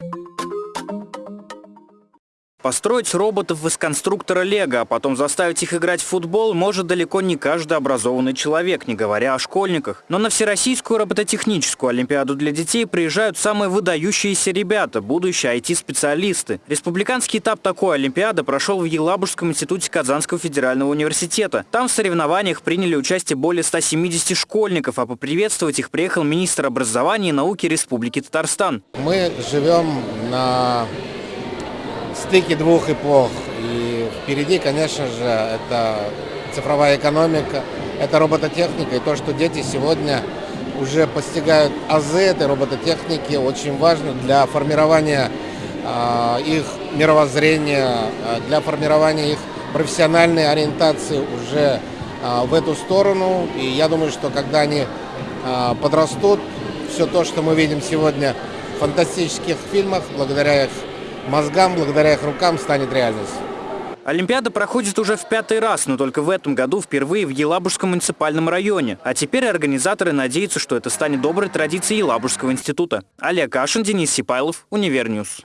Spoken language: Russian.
you Построить роботов из конструктора Лего, а потом заставить их играть в футбол может далеко не каждый образованный человек, не говоря о школьниках. Но на Всероссийскую робототехническую олимпиаду для детей приезжают самые выдающиеся ребята, будущие IT-специалисты. Республиканский этап такой олимпиады прошел в Елабужском институте Казанского федерального университета. Там в соревнованиях приняли участие более 170 школьников, а поприветствовать их приехал министр образования и науки Республики Татарстан. Мы живем на стыке двух эпох. И впереди, конечно же, это цифровая экономика, это робототехника. И то, что дети сегодня уже постигают азы этой робототехники, очень важно для формирования э, их мировоззрения, для формирования их профессиональной ориентации уже э, в эту сторону. И я думаю, что когда они подрастут, все то, что мы видим сегодня в фантастических фильмах, благодаря их мозгам, благодаря их рукам станет реальностью. Олимпиада проходит уже в пятый раз, но только в этом году впервые в Елабужском муниципальном районе. А теперь организаторы надеются, что это станет доброй традицией Елабужского института. Олег Кашин, Денис Сипайлов, Univer News.